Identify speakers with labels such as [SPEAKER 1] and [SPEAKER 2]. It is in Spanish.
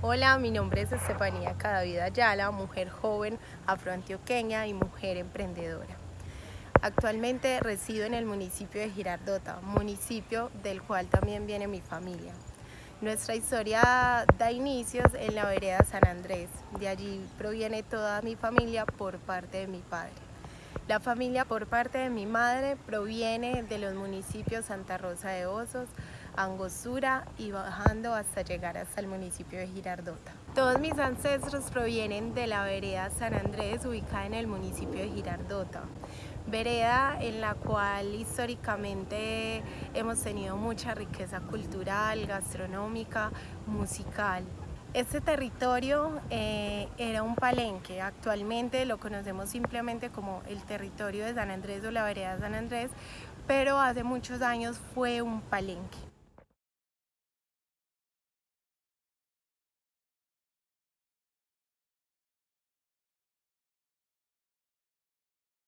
[SPEAKER 1] Hola, mi nombre es Estefanía Cadavid Ayala, mujer joven afroantioqueña y mujer emprendedora. Actualmente resido en el municipio de Girardota, municipio del cual también viene mi familia. Nuestra historia da inicios en la vereda San Andrés, de allí proviene toda mi familia por parte de mi padre. La familia por parte de mi madre proviene de los municipios Santa Rosa de Osos, Angostura y bajando hasta llegar hasta el municipio de Girardota. Todos mis ancestros provienen de la vereda San Andrés ubicada en el municipio de Girardota. Vereda en la cual históricamente hemos tenido mucha riqueza cultural, gastronómica, musical. Este territorio eh, era un palenque, actualmente lo conocemos simplemente como el territorio de San Andrés o la vereda San Andrés, pero hace muchos años fue un palenque.